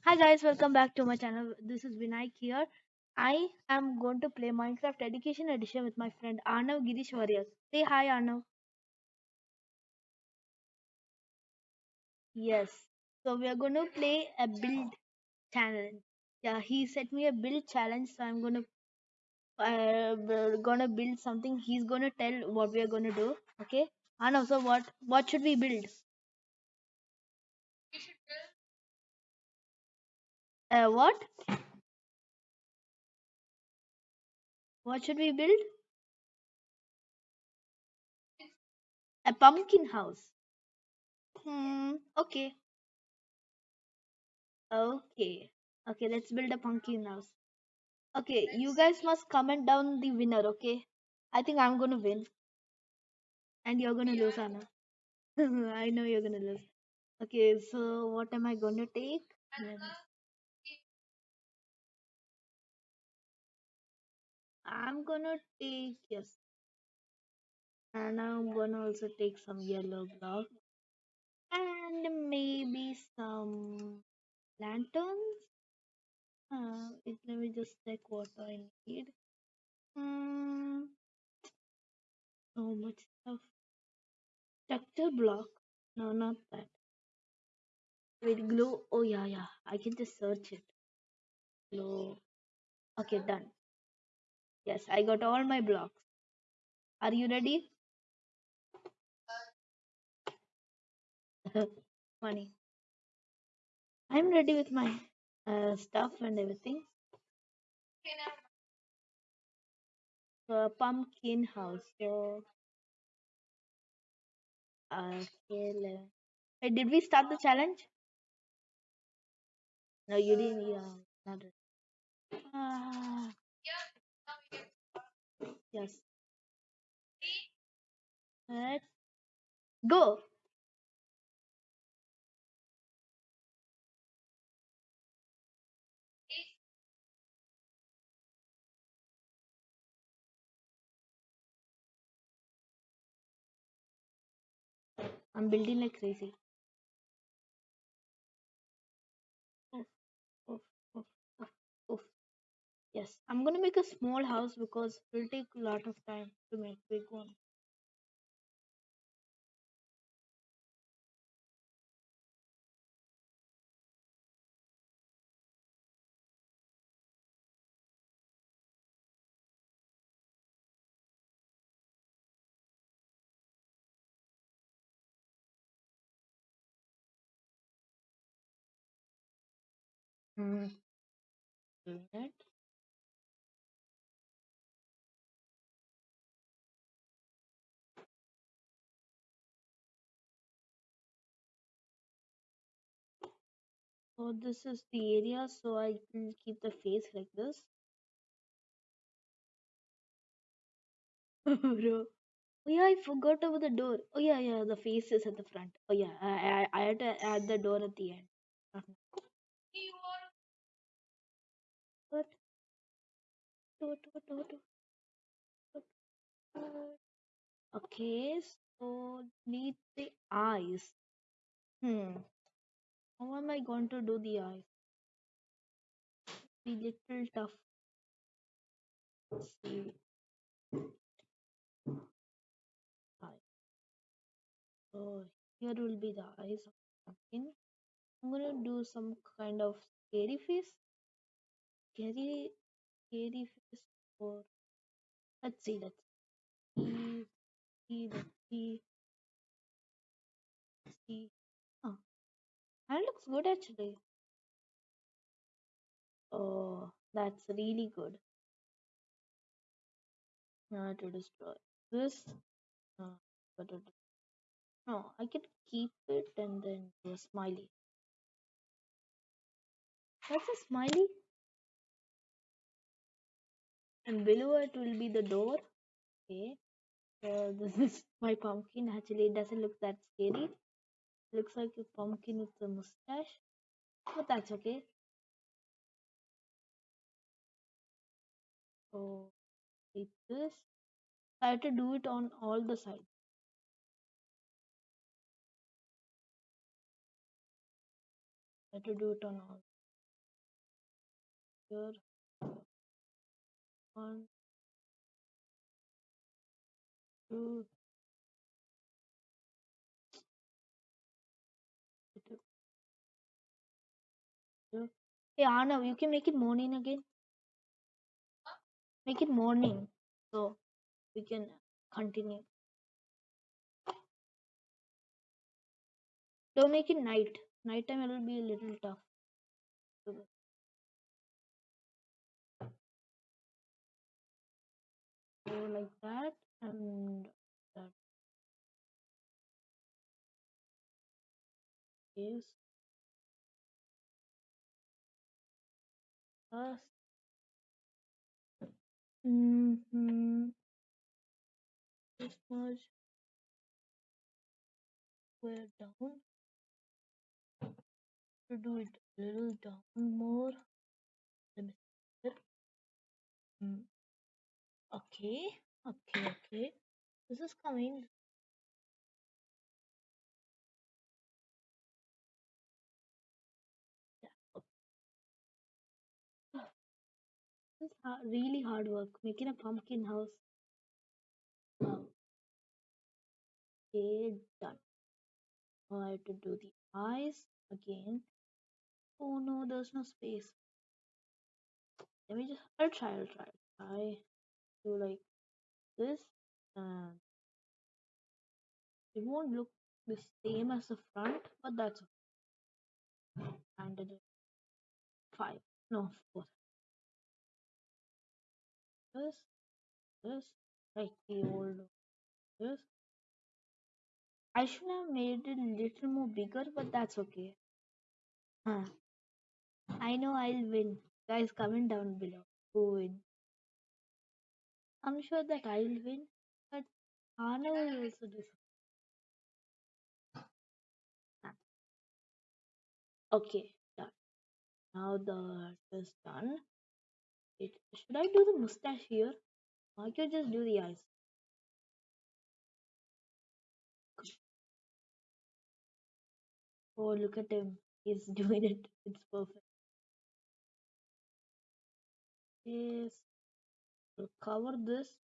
Hi guys, welcome back to my channel. This is Vinayak here. I am going to play Minecraft Education Edition with my friend Arnav Girish Warriors. Say hi Arnav. Yes. So we are going to play a build challenge. Yeah, he set me a build challenge, so I'm going to uh, gonna build something. He's gonna tell what we are gonna do. Okay, Arnav. So what what should we build? Uh, what what should we build? A pumpkin house. Hmm. Okay. Okay. Okay. Let's build a pumpkin house. Okay, you guys must comment down the winner, okay? I think I'm gonna win and you're gonna lose, Anna. I know you're gonna lose. Okay, so what am I gonna take? I'm gonna take yes, and I'm gonna also take some yellow block and maybe some lanterns. Uh, it, let me just check what I need. Hmm, so much stuff. Structure block. No, not that. Wait, glue. Oh yeah, yeah. I can just search it. Glue. Okay, done. Yes, I got all my blocks. Are you ready? Funny. I'm ready with my uh, stuff and everything. Pumpkin house. So, okay. Hey, did we start the challenge? No, you didn't. Yeah, not. Ah, yes. Let's go. I'm building like crazy. Yes, I'm gonna make a small house because it will take a lot of time to make big one. Mm. Right. So this is the area, so I will keep the face like this. Bro. Oh yeah, I forgot about the door. Oh yeah, yeah, the face is at the front. Oh yeah, I I, I had to add the door at the end. Now. What? Do, do, do, do, do, do. Okay, so need the eyes. Hmm. How am I going to do the eyes? Be little tough. Let's see. Eye. So here will be the eyes of pumpkin. I'm gonna do some kind of scary face. Scary, scary face. Or let's see. Let's see. see, Let's see. Let's see. That looks good actually. Oh, that's really good. Now to destroy this. Uh, no, I can keep it and then do a smiley. What's a smiley? And below it will be the door. Okay. So this is my pumpkin. Actually, it doesn't look that scary. Looks like a pumpkin with a mustache. But that's okay. So like this. I have to do it on all the sides. I have to do it on all. here. One, two, Hey Arnav, you can make it morning again. Make it morning so we can continue. Don't make it night. Nighttime it will be a little tough. So like that and that is us. Mm-hmm. This much square down to do it a little down more. Mm. Okay, okay, okay. This is coming. This is really hard work making a pumpkin house. Wow. Okay, done. Now I have to do the eyes again. Oh no, there's no space. Let me just. I'll try. I'll try. Try do like this, and it won't look the same as the front, but that's okay. And five. No, four. This, this, like the old this. I should have made it a little more bigger, but that's okay. Huh. I know I'll win. Guys, comment down below who win. I'm sure that I'll win, but Anna will also do. Okay, done. Now the is done. It, should I do the mustache here? I could just do the eyes. Oh, look at him. He's doing it. It's perfect. Yes. I'll cover this.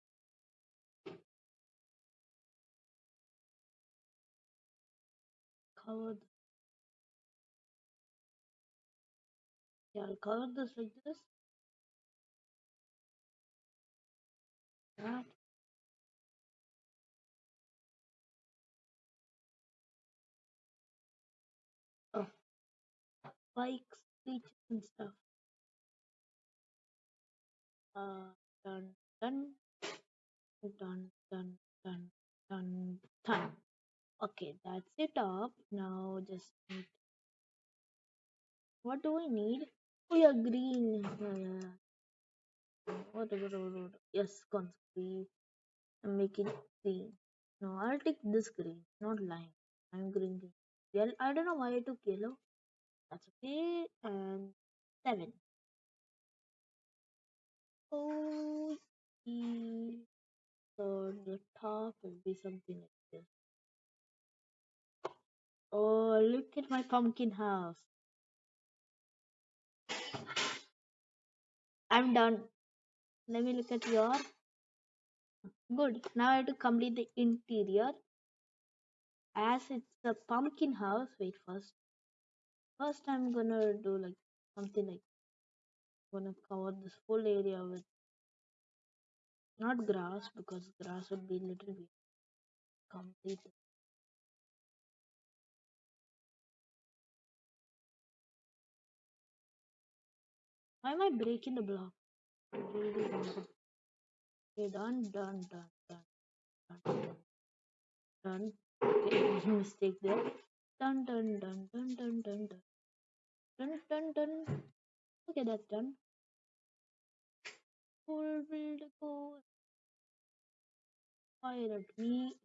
Cover. th- Yeah, I'll cover this like this. Oh, bikes, beaches, and stuff. Uh, done, done, done, done, done, done, done. Okay, that's it up. Now just need. What do I need? Oh yeah, green. Yes, conscript. and make it green. No, I'll take this green, not lime. I'm green. green. Yellow. I don't know why I took yellow. That's okay. And seven. Oh, the so the top will be something like this. Oh, look at my pumpkin house. I'm done. Let me look at your. Good. Now I have to complete the interior. As it's a pumpkin house. Wait first. First, I'm gonna do like something like I'm gonna cover this whole area with not grass because grass would be a little bit complete. Why am I breaking the block? Don't. Okay, done, done, done, done, done, done. Okay, mistake there. Done, done, done, done, done, done, done, done, done, done. Okay, that's done. Full build go. Fire at me.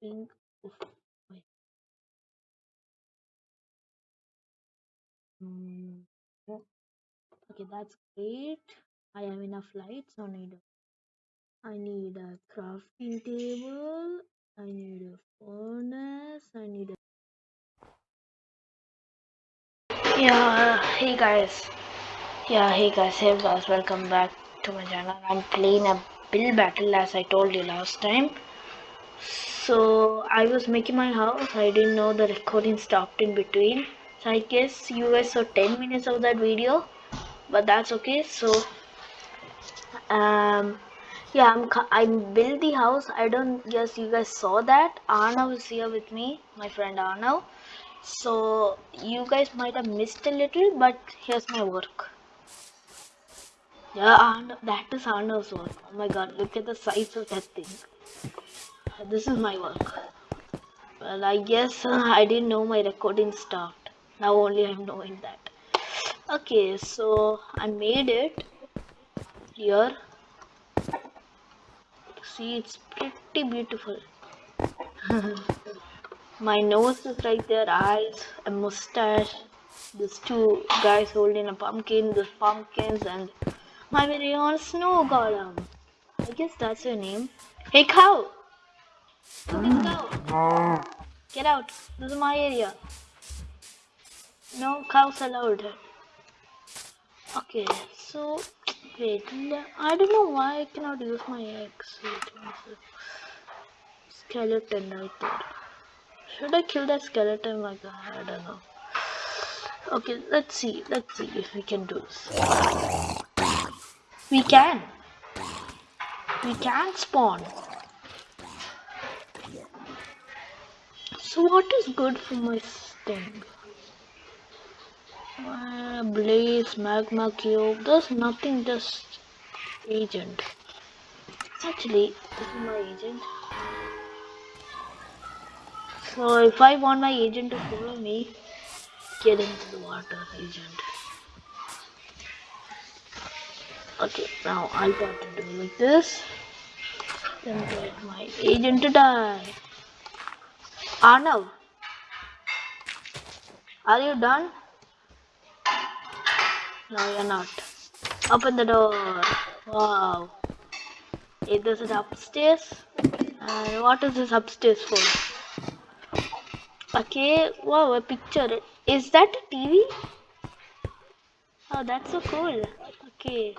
Pink. Oof. Hmm. Oh, Okay, that's great. I have enough lights. I need I need a crafting table. I need a furnace. I need a Yeah, hey guys. Yeah, hey guys, hey guys, welcome back to my channel. I'm playing a Build Battle as I told you last time. So I was making my house. I didn't know the recording stopped in between. I guess you guys saw 10 minutes of that video, but that's okay. So um, yeah, I'm I'm build the house. I don't guess you guys saw that. Arnav is here with me, my friend Arnav. So you guys might have missed a little, but here's my work. Yeah, Arnav, that is Arnav's work. Oh my god, look at the size of that thing. This is my work. Well, I guess uh, I didn't know my recording stopped. Now only I'm knowing that. Okay, so I made it here. See, it's pretty beautiful. my nose is right there, eyes, a mustache. There's two guys holding a pumpkin, there's pumpkins, and my very own snow golem. I guess that's your name. Hey, cow! Look at cow! Mm. Get out! This is my area. No cows allowed. Okay, so wait, I don't know why I cannot use my axe. Skeleton right there. Should I kill that skeleton? I don't know. Okay, let's see. Let's see if we can do this. We can. We can spawn. So what is good for my sting? Uh, blaze, magma cube. There's nothing. Just agent. Actually, this is my agent. So if I want my agent to follow me, get into the water, agent. Okay, now I got to do like this. Then get my agent to die. Arnav, are you done? No, you're not. Open the door. Wow. Is it upstairs? And what is this upstairs for? Okay, wow, a picture. Is that a TV? Oh, that's so cool. Okay.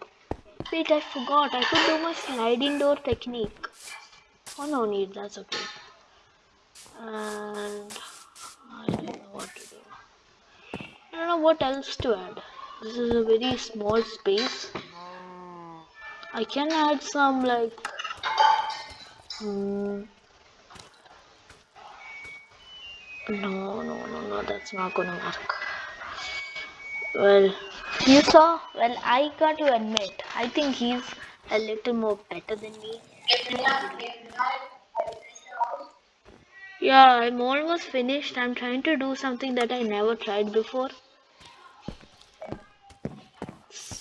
Wait, I forgot. I could do my sliding door technique. Oh, no need. That's okay. And I don't know what to do. I don't know what else to add. This is a very small space. I can add some like hmm, no no no no that's not gonna work. Well you saw well I got to admit I think he's a little more better than me. Yeah I'm almost finished. I'm trying to do something that I never tried before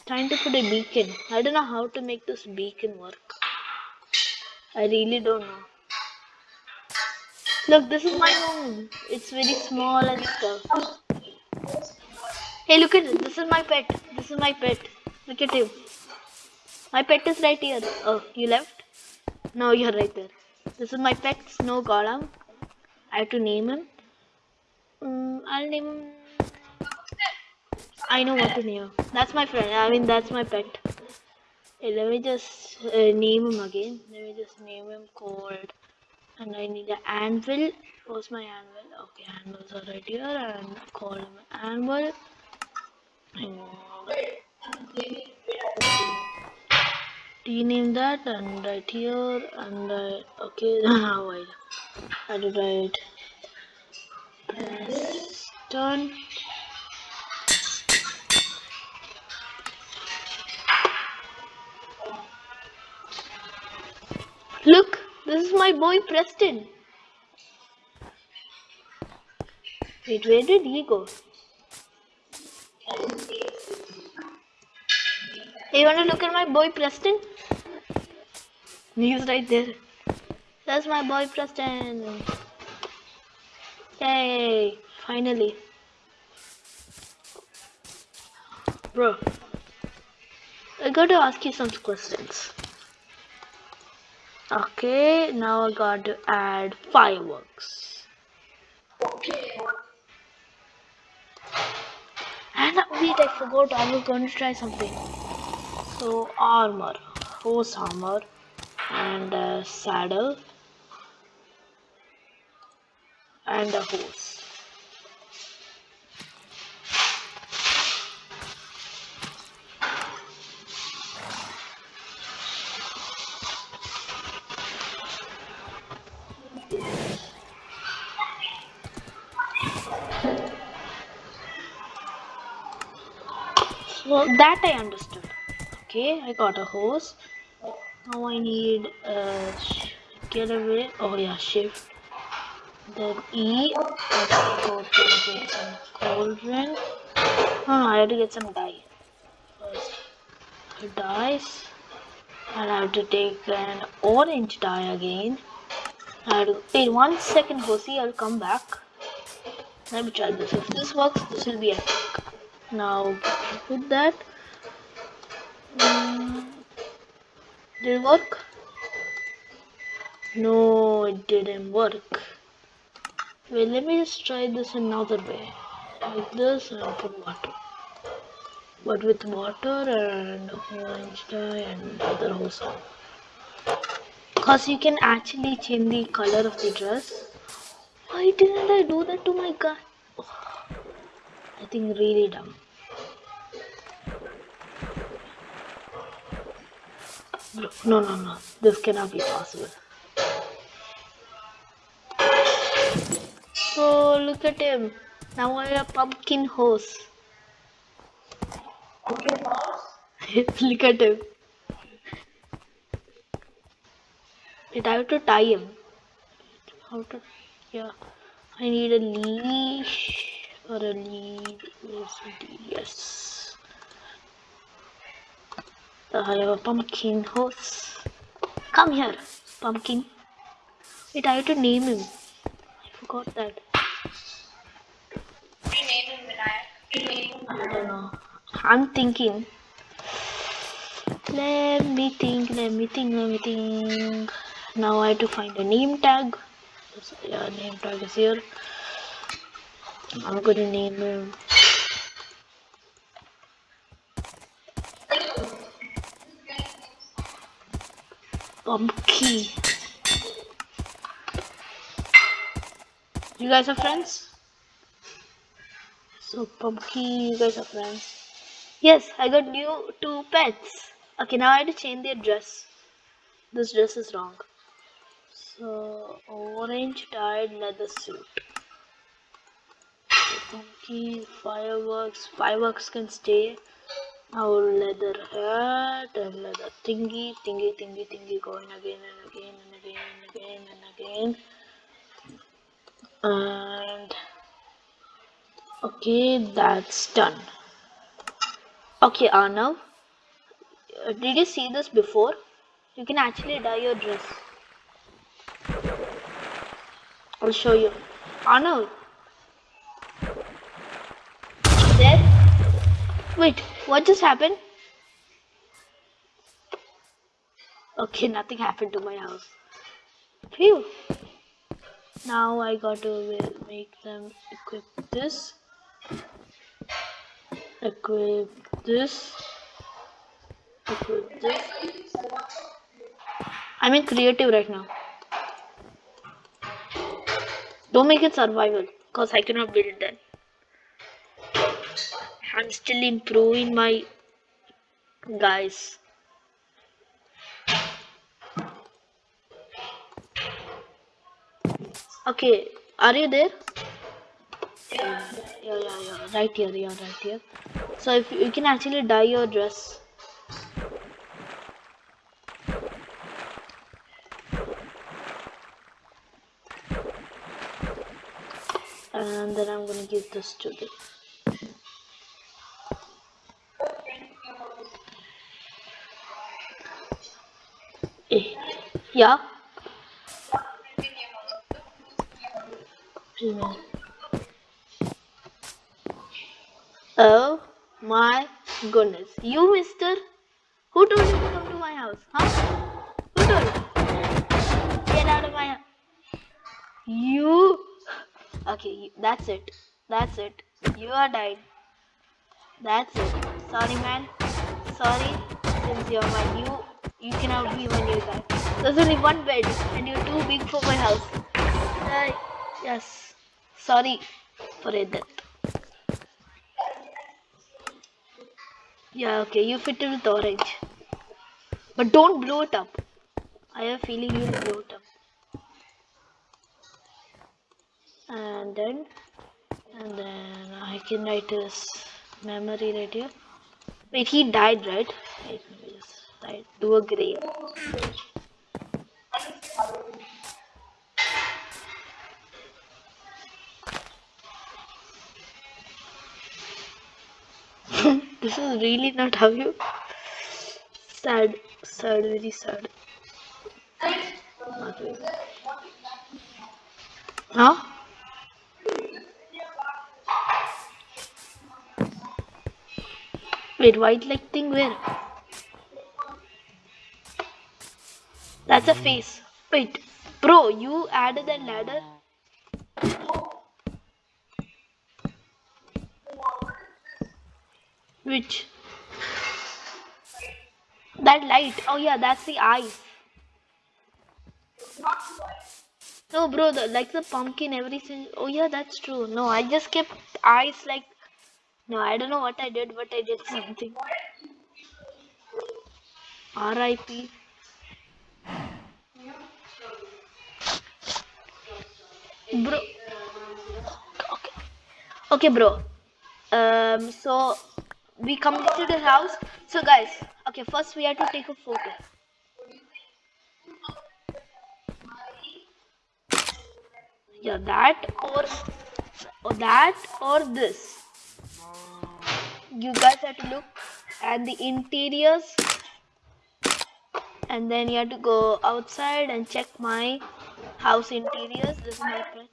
it's trying to put a beacon I don't know how to make this beacon work I really don't know Look, this is my home. It's very small and stuff. Hey, look at it. This is my pet. This is my pet. Look at him. My pet is right here. Oh, you left? No, you're right there. This is my pet, Snow Golem. I have to name him. Um, I'll name him. I know what to name. That's my friend. I mean, that's my pet. Hey, let me just uh, name him again. Let me just name him called and I need an anvil. Where's my anvil? Okay, anvils are right here and call him anvil. Rename that and right here and I, okay now I I did right. Look, this is my boy Preston. Wait, where did he go? Hey, you wanna look at my boy Preston? He's right there. That's my boy Preston. Yay, finally. Bro, I got to ask you some questions. Okay, now I got to add fireworks. Okay. And wait, I forgot. I was going to try something. So armor, horse armor, and saddle, and a horse. So that I understood. Okay, I got a horse. Now I need uh, get away. Oh yeah, shift. Then E. Let's go to get some cauldron. Oh I have to get some dye first. Dyes. And I have to take an orange dye again. I wait one second, Hosi. I'll come back. Let me try this. If this works, this will be epic. Now put that. Mm, did it work? No, it didn't work. Wait, let me just try this another way. Like this and put water. But with water and orange dye and other hose Cause you can actually change the color of the dress. Why didn't I do that to my guy? I think really dumb. No, no, no. This cannot be possible. Oh, look at him. Now I have a pumpkin horse. look at him. Wait, I have to tie him. How to? Yeah. I need a leash a lead. Yes. I have a pumpkin horse. Come here, pumpkin. Wait, I have to name him. I forgot that. I don't know. I'm thinking. Let me think, let me think, let me think. Now I have to find a name tag. Yeah, name tag is here. I'm gonna name him. Pumpkin. You guys are friends? So Pumpkin, you guys are friends. Yes, I got new two pets. Okay, now I have to change their dress. This dress is wrong. So orange dyed leather suit. Pumpkin, fireworks. Fireworks can stay. Our leather hat and leather thingy, thingy, thingy, thingy, going again and again and again and again and again. And okay, that's done. Okay, Arnav, uh, did you see this before? You can actually dye your dress. I'll show you. Arnav, there. Wait, what just happened? Okay, nothing happened to my house. Phew. Now I got to make them equip this. Equip this. Equip this. I'm in creative right now. Don't make it survival, cause I cannot build that. I'm still improving my guys. Okay, are you there? Yeah, yeah, yeah, yeah. Right here, yeah, right here. So if you, can actually dye your dress. And then I'm gonna give this to the yeah. Oh my goodness. You, mister? Who told you to come to my house? Huh? Who told you? Get out of my house. You. Okay, that's it. That's it. You are died. That's it. Sorry, man. Sorry. Since you're my new, you can cannot be my new guy. There's only one bed, and you're too big for my house. Uh, yes. Sorry for it. Yeah. Okay. You fit it with orange, but don't blow it up. I have a feeling you'll blow it up. And then, and then I can write this memory right here. Wait, he died, right? Wait, write, do a grave. this is really not how you. Sad, sad, very sad. Huh? Wait, white like thing where? That's a face. Wait, bro, you added that ladder? Which? That light. Oh yeah, that's the eyes. No, bro, the, like the pumpkin, everything. Oh yeah, that's true. No, I just kept eyes like. No, I don't know what I did, but I did something. R.I.P. Bro. Okay. Okay, bro. Um. So we come to the house. So guys, okay. First we have to take a photo. Yeah, that or, or that or this. You guys have to look at the interiors and then you have to go outside and check my house interiors. This is my place.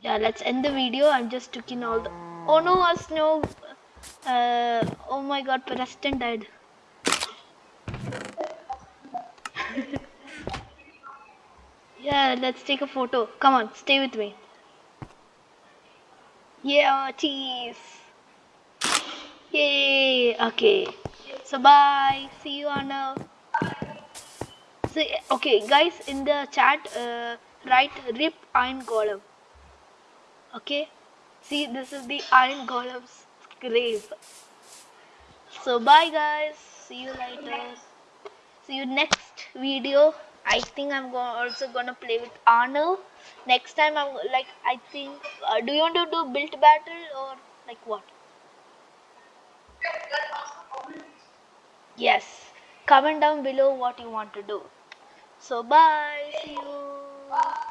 Yeah, let's end the video. I'm just taking all the. Oh no, a snow. Uh, oh my god, Preston died. Yeah, let's take a photo. Come on, stay with me. Yeah, cheese. Yay. Okay. So bye. See you on a. So, okay, guys, in the chat, uh, write rip iron golem. Okay. See, this is the iron golem's grave. So bye, guys. See you later. See you next video. I think I'm go- also gonna play with Arnold. Next time I'm like I think. Uh, do you want to do build battle or like what? Yes. Comment down below what you want to do. So bye. See you.